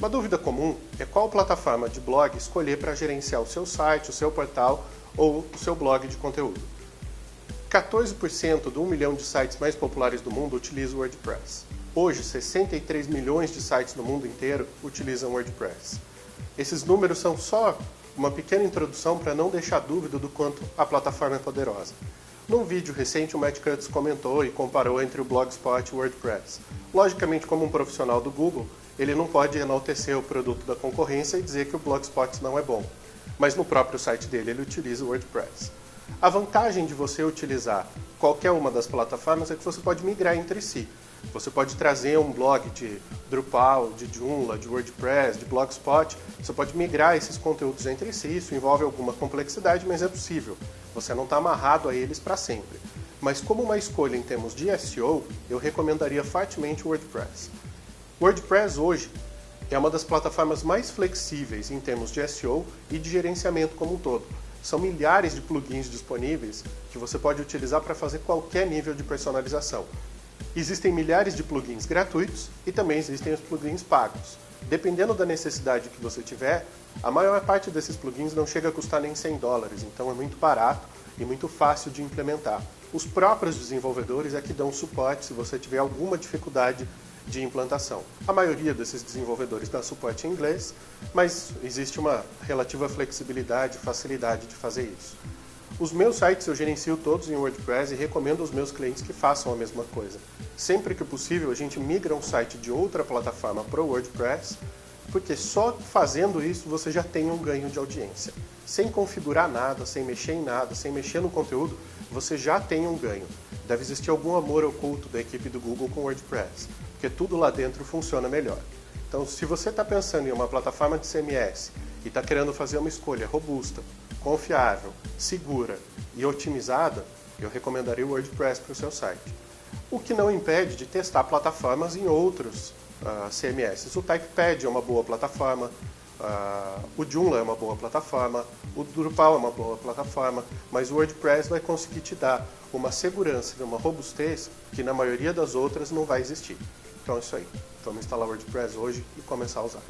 Uma dúvida comum é qual plataforma de blog escolher para gerenciar o seu site, o seu portal ou o seu blog de conteúdo. 14% do 1 milhão de sites mais populares do mundo utilizam o WordPress. Hoje, 63 milhões de sites no mundo inteiro utilizam WordPress. Esses números são só uma pequena introdução para não deixar dúvida do quanto a plataforma é poderosa. Num vídeo recente, o Matt Cutts comentou e comparou entre o Blogspot e o WordPress. Logicamente, como um profissional do Google, ele não pode enaltecer o produto da concorrência e dizer que o Blogspot não é bom. Mas no próprio site dele ele utiliza o WordPress. A vantagem de você utilizar qualquer uma das plataformas é que você pode migrar entre si. Você pode trazer um blog de Drupal, de Joomla, de WordPress, de Blogspot. Você pode migrar esses conteúdos entre si. Isso envolve alguma complexidade, mas é possível. Você não está amarrado a eles para sempre. Mas como uma escolha em termos de SEO, eu recomendaria fortemente o WordPress. WordPress hoje é uma das plataformas mais flexíveis em termos de SEO e de gerenciamento como um todo. São milhares de plugins disponíveis que você pode utilizar para fazer qualquer nível de personalização. Existem milhares de plugins gratuitos e também existem os plugins pagos. Dependendo da necessidade que você tiver, a maior parte desses plugins não chega a custar nem 100 dólares, então é muito barato e muito fácil de implementar. Os próprios desenvolvedores é que dão suporte se você tiver alguma dificuldade de implantação. A maioria desses desenvolvedores dá suporte em inglês, mas existe uma relativa flexibilidade e facilidade de fazer isso. Os meus sites eu gerencio todos em WordPress e recomendo aos meus clientes que façam a mesma coisa. Sempre que possível, a gente migra um site de outra plataforma para o WordPress, porque só fazendo isso você já tem um ganho de audiência. Sem configurar nada, sem mexer em nada, sem mexer no conteúdo, você já tem um ganho. Deve existir algum amor oculto da equipe do Google com WordPress porque tudo lá dentro funciona melhor. Então, se você está pensando em uma plataforma de CMS e está querendo fazer uma escolha robusta, confiável, segura e otimizada, eu recomendaria o WordPress para o seu site. O que não impede de testar plataformas em outros uh, ah, CMS. O Typepad é uma boa plataforma, uh, o Joomla é uma boa plataforma, o Drupal é uma boa plataforma, mas o WordPress vai conseguir te dar uma segurança e uma robustez que na maioria das outras não vai existir. Então é isso aí. Vamos instalar o WordPress hoje e começar a usar.